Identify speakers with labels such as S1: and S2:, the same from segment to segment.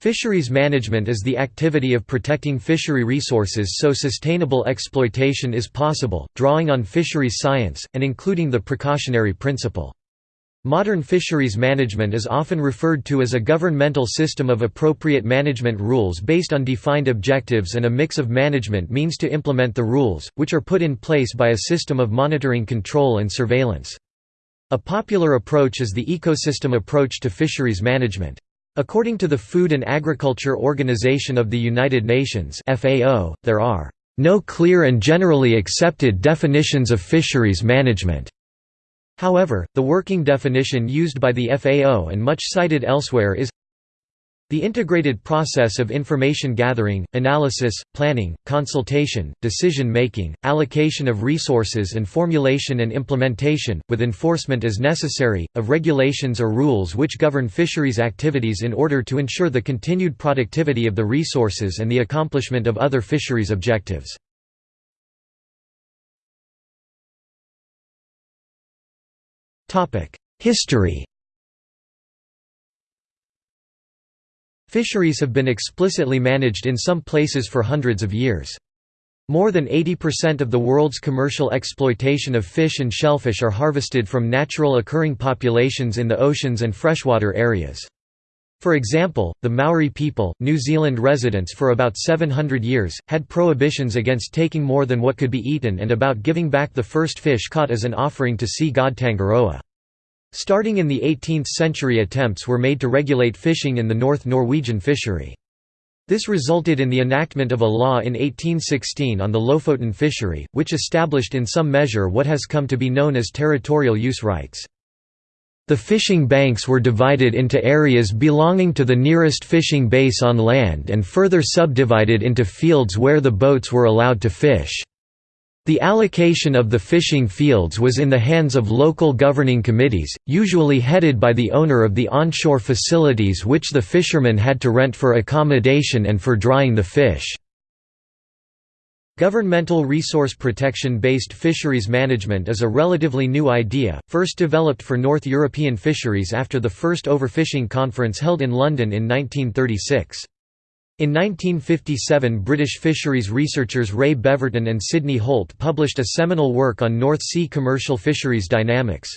S1: Fisheries management is the activity of protecting fishery resources so sustainable exploitation is possible, drawing on fisheries science, and including the precautionary principle. Modern fisheries management is often referred to as a governmental system of appropriate management rules based on defined objectives and a mix of management means to implement the rules, which are put in place by a system of monitoring control and surveillance. A popular approach is the ecosystem approach to fisheries management. According to the Food and Agriculture Organization of the United Nations FAO, there are no clear and generally accepted definitions of fisheries management. However, the working definition used by the FAO and much cited elsewhere is the integrated process of information gathering, analysis, planning, consultation, decision-making, allocation of resources and formulation and implementation, with enforcement as necessary, of regulations or rules which govern fisheries activities in order to ensure the continued productivity of the resources and the accomplishment of other fisheries objectives. History Fisheries have been explicitly managed in some places for hundreds of years. More than 80% of the world's commercial exploitation of fish and shellfish are harvested from natural occurring populations in the oceans and freshwater areas. For example, the Maori people, New Zealand residents for about 700 years, had prohibitions against taking more than what could be eaten and about giving back the first fish caught as an offering to sea god Tangaroa. Starting in the 18th century attempts were made to regulate fishing in the North Norwegian fishery. This resulted in the enactment of a law in 1816 on the Lofoten fishery, which established in some measure what has come to be known as territorial use rights. The fishing banks were divided into areas belonging to the nearest fishing base on land and further subdivided into fields where the boats were allowed to fish. The allocation of the fishing fields was in the hands of local governing committees, usually headed by the owner of the onshore facilities which the fishermen had to rent for accommodation and for drying the fish. Governmental resource protection-based fisheries management is a relatively new idea, first developed for North European fisheries after the first overfishing conference held in London in 1936. In 1957 British fisheries researchers Ray Beverton and Sidney Holt published a seminal work on North Sea commercial fisheries dynamics.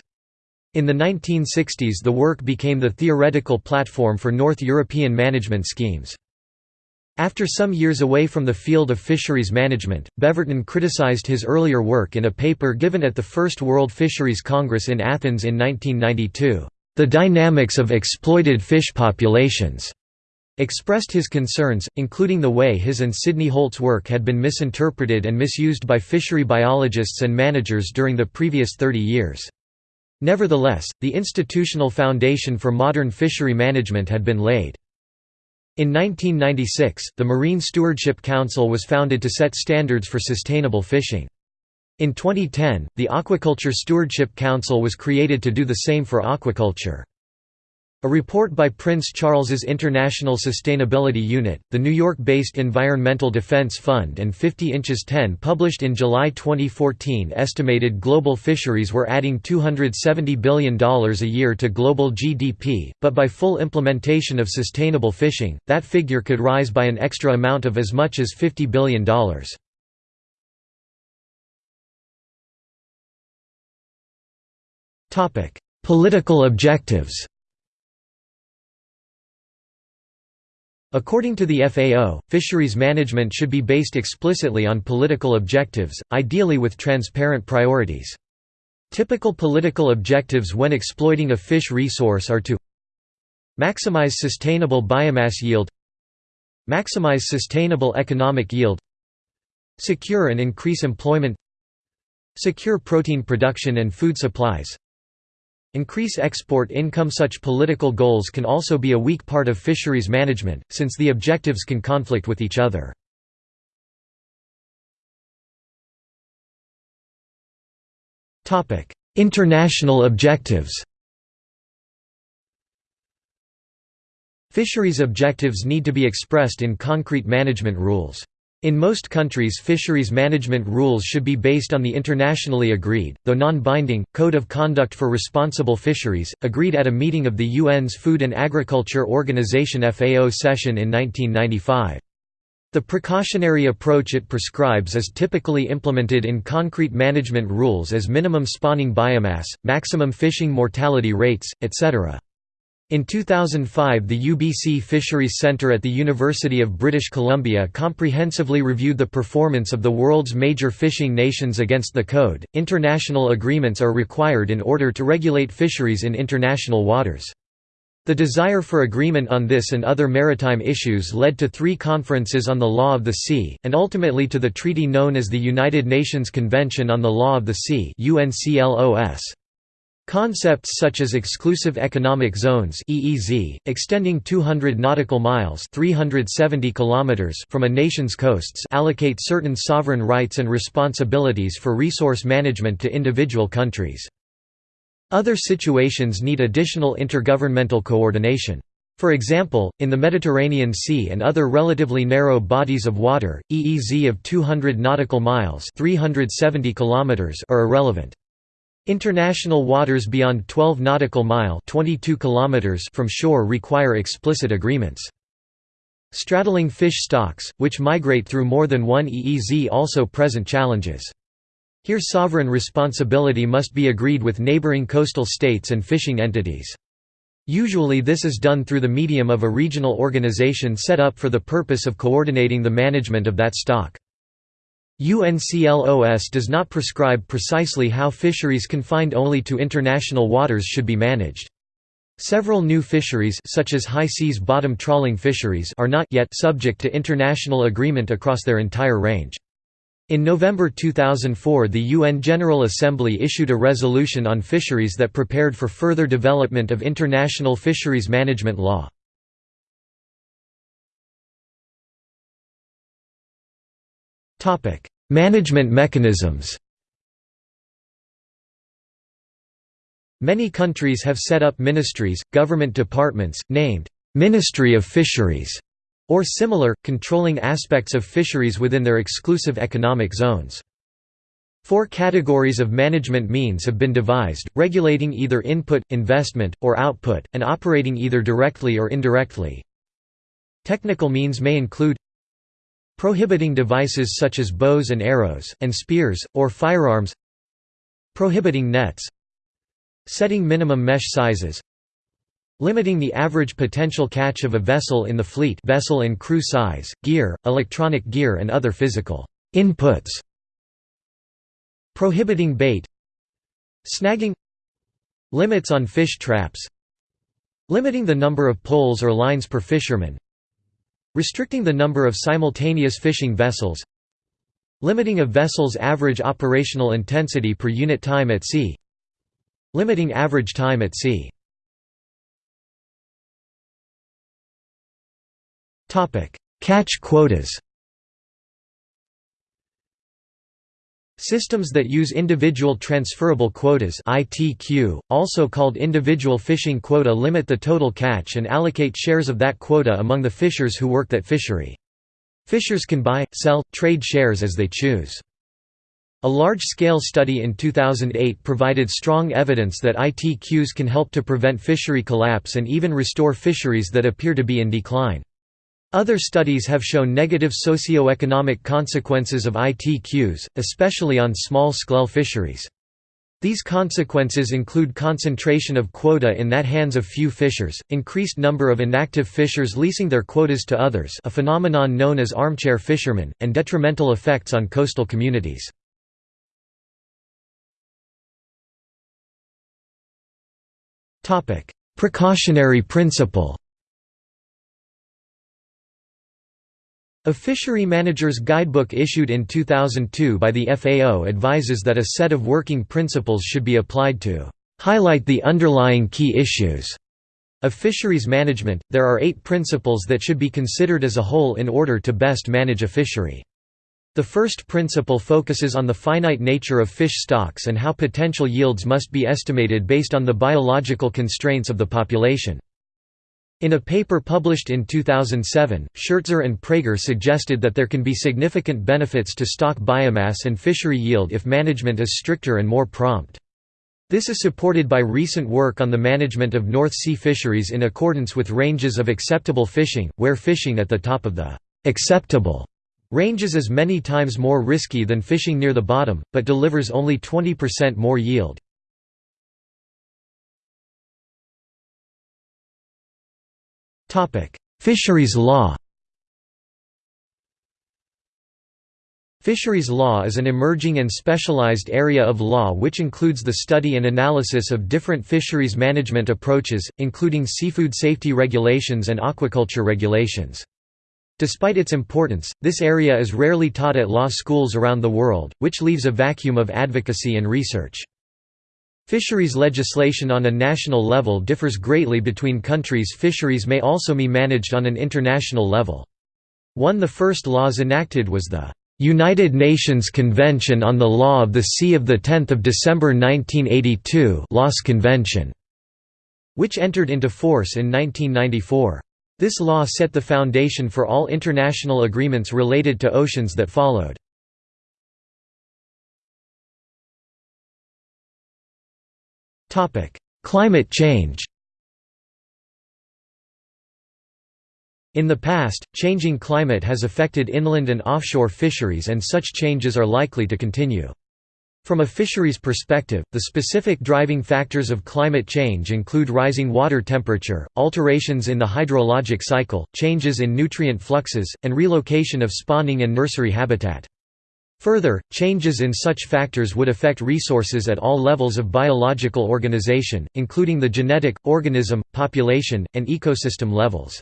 S1: In the 1960s the work became the theoretical platform for North European management schemes. After some years away from the field of fisheries management, Beverton criticized his earlier work in a paper given at the First World Fisheries Congress in Athens in 1992. The dynamics of exploited fish populations expressed his concerns, including the way his and Sidney Holt's work had been misinterpreted and misused by fishery biologists and managers during the previous 30 years. Nevertheless, the institutional foundation for modern fishery management had been laid. In 1996, the Marine Stewardship Council was founded to set standards for sustainable fishing. In 2010, the Aquaculture Stewardship Council was created to do the same for aquaculture. A report by Prince Charles's International Sustainability Unit, the New York-based Environmental Defense Fund and 50 Inches 10 published in July 2014 estimated global fisheries were adding $270 billion a year to global GDP, but by full implementation of sustainable fishing, that figure could rise by an extra amount of as much as $50 billion. Political objectives According to the FAO, fisheries management should be based explicitly on political objectives, ideally with transparent priorities. Typical political objectives when exploiting a fish resource are to maximize sustainable biomass yield maximize sustainable economic yield secure and increase employment secure protein production and food supplies Increase export income Such political goals can also be a weak part of fisheries management, since the objectives can conflict with each other. International objectives Fisheries objectives need to be expressed in concrete management rules. In most countries fisheries management rules should be based on the internationally agreed, though non-binding, Code of Conduct for Responsible Fisheries, agreed at a meeting of the UN's Food and Agriculture Organization FAO session in 1995. The precautionary approach it prescribes is typically implemented in concrete management rules as minimum spawning biomass, maximum fishing mortality rates, etc. In 2005 the UBC Fisheries Centre at the University of British Columbia comprehensively reviewed the performance of the world's major fishing nations against the code. International agreements are required in order to regulate fisheries in international waters. The desire for agreement on this and other maritime issues led to three conferences on the law of the sea, and ultimately to the treaty known as the United Nations Convention on the Law of the Sea UNCLOS. Concepts such as exclusive economic zones (EEZ), extending 200 nautical miles (370 kilometers) from a nation's coasts, allocate certain sovereign rights and responsibilities for resource management to individual countries. Other situations need additional intergovernmental coordination. For example, in the Mediterranean Sea and other relatively narrow bodies of water, EEZ of 200 nautical miles (370 kilometers) are irrelevant. International waters beyond 12 nautical mile 22 kilometers from shore require explicit agreements. Straddling fish stocks, which migrate through more than one EEZ also present challenges. Here sovereign responsibility must be agreed with neighboring coastal states and fishing entities. Usually this is done through the medium of a regional organization set up for the purpose of coordinating the management of that stock. UNCLOS does not prescribe precisely how fisheries confined only to international waters should be managed. Several new fisheries such as high seas bottom trawling fisheries are not yet subject to international agreement across their entire range. In November 2004 the UN General Assembly issued a resolution on fisheries that prepared for further development of international fisheries management law. Management mechanisms Many countries have set up ministries, government departments, named, "'Ministry of Fisheries' or similar, controlling aspects of fisheries within their exclusive economic zones. Four categories of management means have been devised, regulating either input, investment, or output, and operating either directly or indirectly. Technical means may include Prohibiting devices such as bows and arrows, and spears, or firearms. Prohibiting nets. Setting minimum mesh sizes. Limiting the average potential catch of a vessel in the fleet vessel and crew size, gear, electronic gear and other physical inputs. Prohibiting bait. Snagging. Limits on fish traps. Limiting the number of poles or lines per fisherman Restricting the number of simultaneous fishing vessels Limiting a vessel's average operational intensity per unit time at sea Limiting average time at sea. Catch quotas Systems that use individual transferable quotas ITQ, also called individual fishing quota limit the total catch and allocate shares of that quota among the fishers who work that fishery. Fishers can buy, sell, trade shares as they choose. A large-scale study in 2008 provided strong evidence that ITQs can help to prevent fishery collapse and even restore fisheries that appear to be in decline. Other studies have shown negative socio-economic consequences of ITQs, especially on small-scale fisheries. These consequences include concentration of quota in that hands of few fishers, increased number of inactive fishers leasing their quotas to others a phenomenon known as armchair fishermen, and detrimental effects on coastal communities. Precautionary principle A fishery manager's guidebook issued in 2002 by the FAO advises that a set of working principles should be applied to highlight the underlying key issues of fisheries management. There are eight principles that should be considered as a whole in order to best manage a fishery. The first principle focuses on the finite nature of fish stocks and how potential yields must be estimated based on the biological constraints of the population. In a paper published in 2007, Shertzer and Prager suggested that there can be significant benefits to stock biomass and fishery yield if management is stricter and more prompt. This is supported by recent work on the management of North Sea fisheries in accordance with ranges of acceptable fishing, where fishing at the top of the acceptable ranges is many times more risky than fishing near the bottom, but delivers only 20% more yield. Fisheries law Fisheries law is an emerging and specialized area of law which includes the study and analysis of different fisheries management approaches, including seafood safety regulations and aquaculture regulations. Despite its importance, this area is rarely taught at law schools around the world, which leaves a vacuum of advocacy and research. Fisheries legislation on a national level differs greatly between countries fisheries may also be managed on an international level. One the first laws enacted was the United Nations Convention on the Law of the Sea of 10 December 1982 Laws Convention, which entered into force in 1994. This law set the foundation for all international agreements related to oceans that followed. Climate change In the past, changing climate has affected inland and offshore fisheries and such changes are likely to continue. From a fisheries perspective, the specific driving factors of climate change include rising water temperature, alterations in the hydrologic cycle, changes in nutrient fluxes, and relocation of spawning and nursery habitat. Further, changes in such factors would affect resources at all levels of biological organization, including the genetic, organism, population, and ecosystem levels.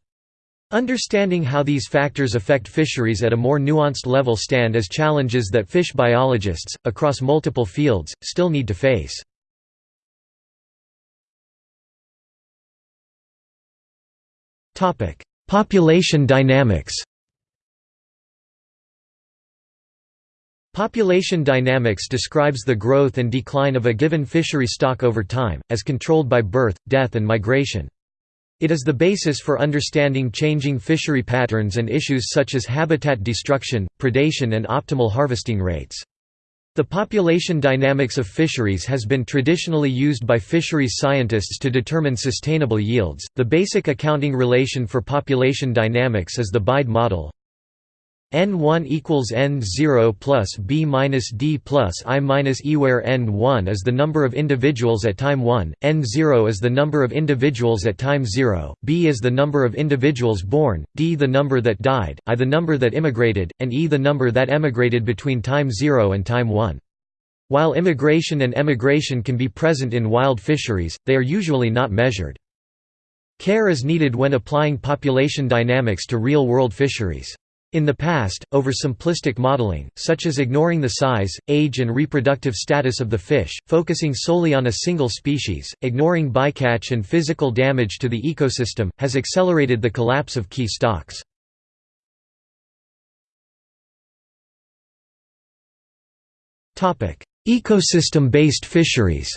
S1: Understanding how these factors affect fisheries at a more nuanced level stand as challenges that fish biologists, across multiple fields, still need to face. Population dynamics Population dynamics describes the growth and decline of a given fishery stock over time, as controlled by birth, death and migration. It is the basis for understanding changing fishery patterns and issues such as habitat destruction, predation and optimal harvesting rates. The population dynamics of fisheries has been traditionally used by fisheries scientists to determine sustainable yields. The basic accounting relation for population dynamics is the BIDE model, n1 equals n0 plus b minus d plus i minus e where n1 is the number of individuals at time 1, n0 is the number of individuals at time 0, b is the number of individuals born, d the number that died, i the number that immigrated, and e the number that emigrated between time 0 and time 1. While immigration and emigration can be present in wild fisheries, they are usually not measured. Care is needed when applying population dynamics to real-world fisheries. In the past, oversimplistic modeling, such as ignoring the size, age and reproductive status of the fish, focusing solely on a single species, ignoring bycatch and physical damage to the ecosystem, has accelerated the collapse of key stocks. Ecosystem-based fisheries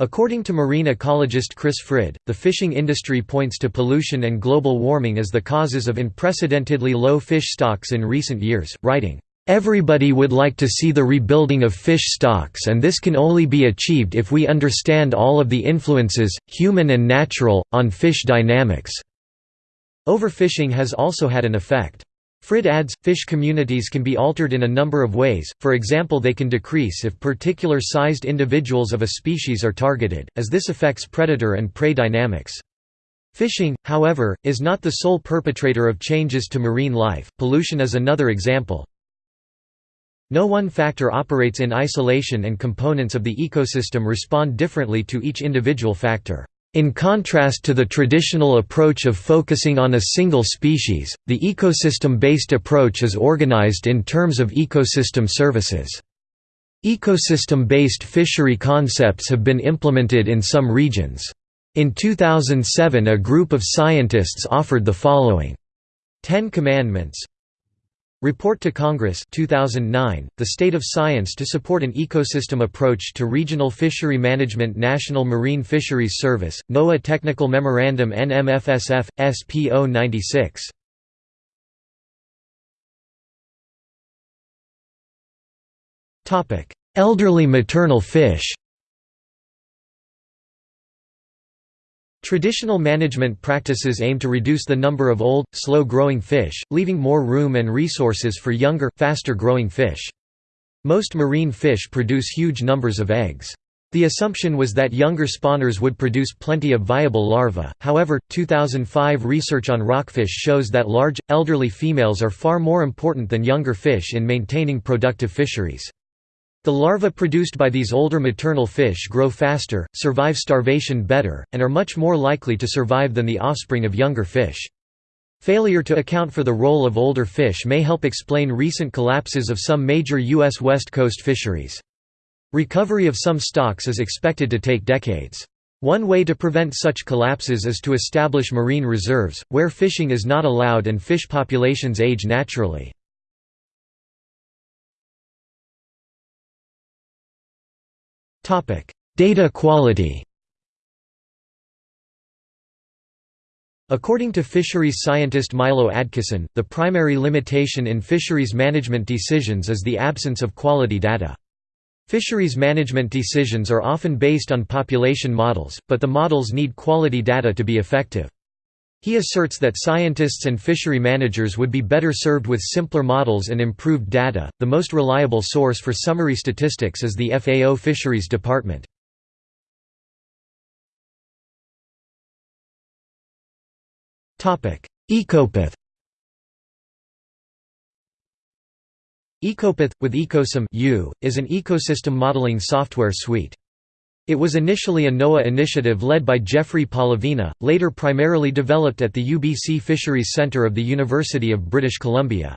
S1: According to marine ecologist Chris Frid, the fishing industry points to pollution and global warming as the causes of unprecedentedly low fish stocks in recent years, writing, "...everybody would like to see the rebuilding of fish stocks and this can only be achieved if we understand all of the influences, human and natural, on fish dynamics." Overfishing has also had an effect. Frid adds, fish communities can be altered in a number of ways, for example they can decrease if particular sized individuals of a species are targeted, as this affects predator and prey dynamics. Fishing, however, is not the sole perpetrator of changes to marine life, pollution is another example. No one factor operates in isolation and components of the ecosystem respond differently to each individual factor. In contrast to the traditional approach of focusing on a single species, the ecosystem-based approach is organized in terms of ecosystem services. Ecosystem-based fishery concepts have been implemented in some regions. In 2007 a group of scientists offered the following Ten Commandments Report to Congress 2009, The State of Science to Support an Ecosystem Approach to Regional Fishery Management National Marine Fisheries Service, NOAA Technical Memorandum NMFSF, SPO 96. Elderly maternal fish Traditional management practices aim to reduce the number of old, slow-growing fish, leaving more room and resources for younger, faster-growing fish. Most marine fish produce huge numbers of eggs. The assumption was that younger spawners would produce plenty of viable larvae, however, 2005 research on rockfish shows that large, elderly females are far more important than younger fish in maintaining productive fisheries. The larvae produced by these older maternal fish grow faster, survive starvation better, and are much more likely to survive than the offspring of younger fish. Failure to account for the role of older fish may help explain recent collapses of some major U.S. West Coast fisheries. Recovery of some stocks is expected to take decades. One way to prevent such collapses is to establish marine reserves, where fishing is not allowed and fish populations age naturally. Data quality According to fisheries scientist Milo Adkison, the primary limitation in fisheries management decisions is the absence of quality data. Fisheries management decisions are often based on population models, but the models need quality data to be effective. He asserts that scientists and fishery managers would be better served with simpler models and improved data. The most reliable source for summary statistics is the FAO Fisheries Department. Topic: Ecopath. Ecopath with Ecosim U is an ecosystem modeling software suite. It was initially a NOAA initiative led by Jeffrey Polovina, later primarily developed at the UBC Fisheries Centre of the University of British Columbia.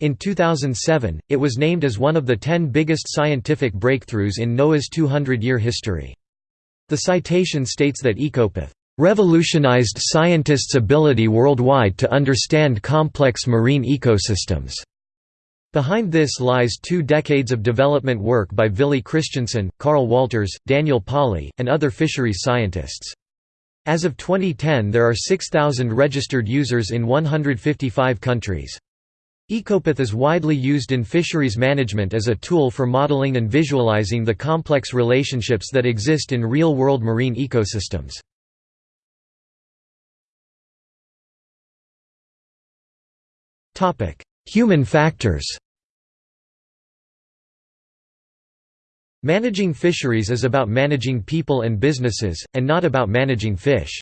S1: In 2007, it was named as one of the ten biggest scientific breakthroughs in NOAA's 200-year history. The citation states that Ecopath revolutionized scientists' ability worldwide to understand complex marine ecosystems. Behind this lies two decades of development work by Villy Christensen, Carl Walters, Daniel Pauly, and other fisheries scientists. As of 2010 there are 6,000 registered users in 155 countries. Ecopath is widely used in fisheries management as a tool for modeling and visualizing the complex relationships that exist in real-world marine ecosystems. Human factors Managing fisheries is about managing people and businesses, and not about managing fish.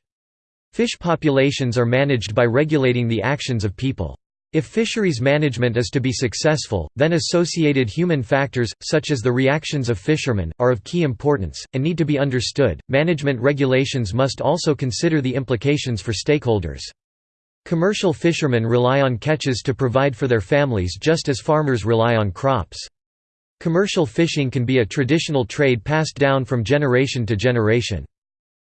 S1: Fish populations are managed by regulating the actions of people. If fisheries management is to be successful, then associated human factors, such as the reactions of fishermen, are of key importance, and need to be understood. Management regulations must also consider the implications for stakeholders. Commercial fishermen rely on catches to provide for their families just as farmers rely on crops. Commercial fishing can be a traditional trade passed down from generation to generation.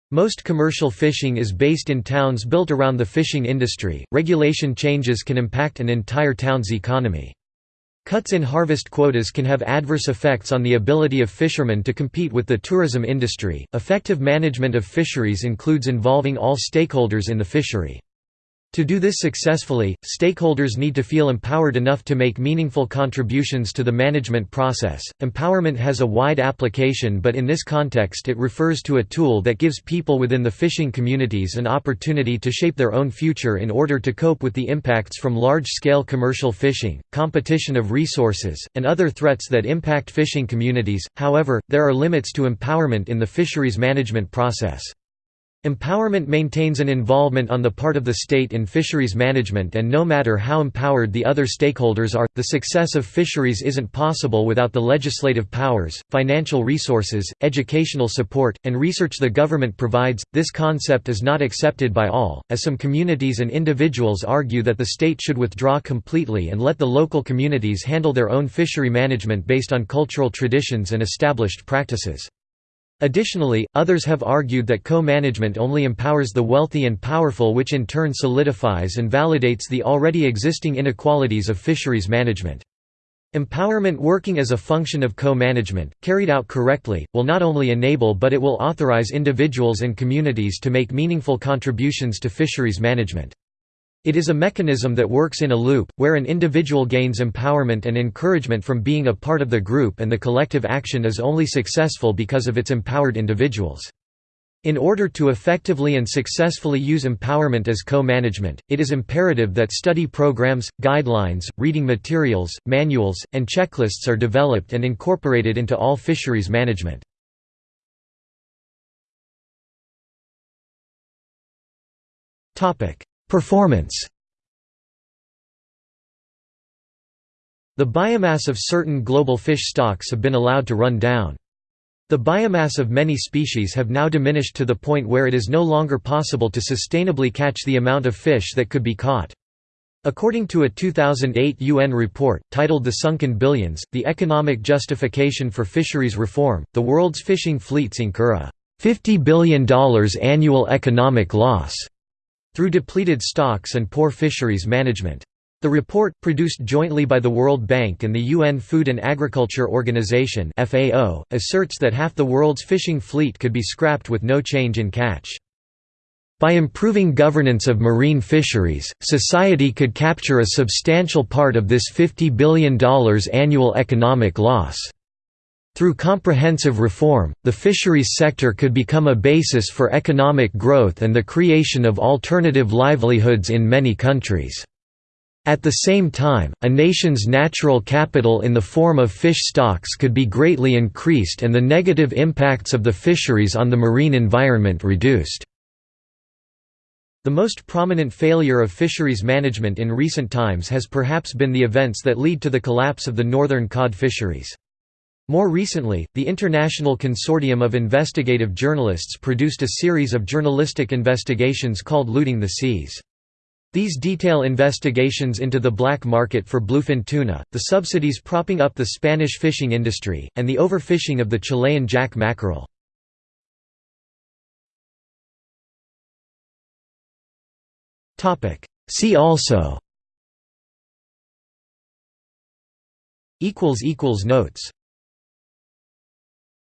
S1: Most commercial fishing is based in towns built around the fishing industry. Regulation changes can impact an entire town's economy. Cuts in harvest quotas can have adverse effects on the ability of fishermen to compete with the tourism industry. Effective management of fisheries includes involving all stakeholders in the fishery. To do this successfully, stakeholders need to feel empowered enough to make meaningful contributions to the management process. Empowerment has a wide application, but in this context, it refers to a tool that gives people within the fishing communities an opportunity to shape their own future in order to cope with the impacts from large scale commercial fishing, competition of resources, and other threats that impact fishing communities. However, there are limits to empowerment in the fisheries management process. Empowerment maintains an involvement on the part of the state in fisheries management and no matter how empowered the other stakeholders are, the success of fisheries isn't possible without the legislative powers, financial resources, educational support, and research the government provides. This concept is not accepted by all, as some communities and individuals argue that the state should withdraw completely and let the local communities handle their own fishery management based on cultural traditions and established practices. Additionally, others have argued that co-management only empowers the wealthy and powerful which in turn solidifies and validates the already existing inequalities of fisheries management. Empowerment working as a function of co-management, carried out correctly, will not only enable but it will authorize individuals and communities to make meaningful contributions to fisheries management. It is a mechanism that works in a loop, where an individual gains empowerment and encouragement from being a part of the group and the collective action is only successful because of its empowered individuals. In order to effectively and successfully use empowerment as co-management, it is imperative that study programs, guidelines, reading materials, manuals, and checklists are developed and incorporated into all fisheries management. Performance The biomass of certain global fish stocks have been allowed to run down. The biomass of many species have now diminished to the point where it is no longer possible to sustainably catch the amount of fish that could be caught. According to a 2008 UN report, titled The Sunken Billions, the economic justification for fisheries reform, the world's fishing fleets incur a $50 billion annual economic loss through depleted stocks and poor fisheries management. The report, produced jointly by the World Bank and the UN Food and Agriculture Organization (FAO), asserts that half the world's fishing fleet could be scrapped with no change in catch. By improving governance of marine fisheries, society could capture a substantial part of this $50 billion annual economic loss. Through comprehensive reform, the fisheries sector could become a basis for economic growth and the creation of alternative livelihoods in many countries. At the same time, a nation's natural capital in the form of fish stocks could be greatly increased and the negative impacts of the fisheries on the marine environment reduced. The most prominent failure of fisheries management in recent times has perhaps been the events that lead to the collapse of the northern cod fisheries. More recently, the International Consortium of Investigative Journalists produced a series of journalistic investigations called Looting the Seas. These detail investigations into the black market for bluefin tuna, the subsidies propping up the Spanish fishing industry, and the overfishing of the Chilean jack mackerel. See also Notes